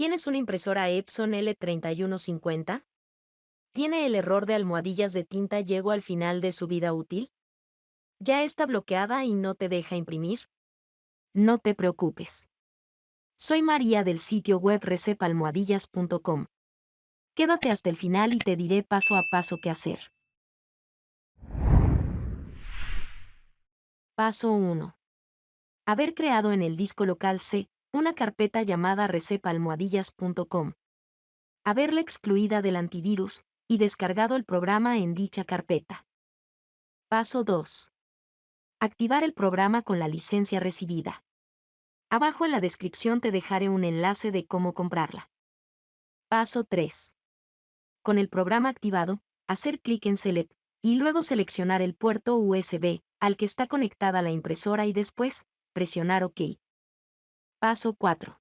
¿Tienes una impresora Epson L3150? ¿Tiene el error de almohadillas de tinta llegó al final de su vida útil? ¿Ya está bloqueada y no te deja imprimir? No te preocupes. Soy María del sitio web recepalmohadillas.com. Quédate hasta el final y te diré paso a paso qué hacer. Paso 1. Haber creado en el disco local C una carpeta llamada recepalmohadillas.com. Haberla excluida del antivirus y descargado el programa en dicha carpeta. Paso 2. Activar el programa con la licencia recibida. Abajo en la descripción te dejaré un enlace de cómo comprarla. Paso 3. Con el programa activado, hacer clic en Select y luego seleccionar el puerto USB al que está conectada la impresora y después, presionar OK. Paso 4.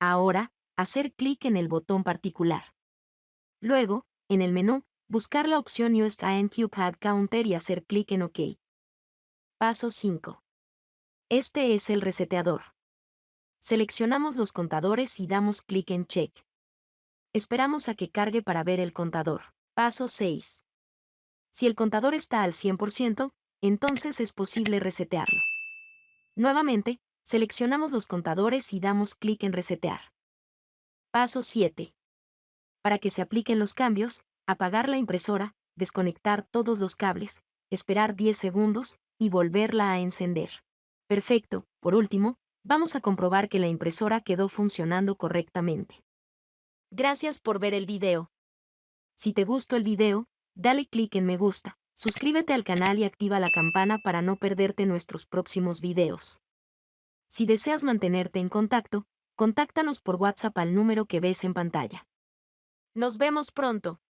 Ahora, hacer clic en el botón particular. Luego, en el menú, buscar la opción Use Pad Counter y hacer clic en OK. Paso 5. Este es el reseteador. Seleccionamos los contadores y damos clic en Check. Esperamos a que cargue para ver el contador. Paso 6. Si el contador está al 100%, entonces es posible resetearlo. Nuevamente, Seleccionamos los contadores y damos clic en Resetear. Paso 7. Para que se apliquen los cambios, apagar la impresora, desconectar todos los cables, esperar 10 segundos y volverla a encender. Perfecto, por último, vamos a comprobar que la impresora quedó funcionando correctamente. Gracias por ver el video. Si te gustó el video, dale clic en me gusta, suscríbete al canal y activa la campana para no perderte nuestros próximos videos. Si deseas mantenerte en contacto, contáctanos por WhatsApp al número que ves en pantalla. Nos vemos pronto.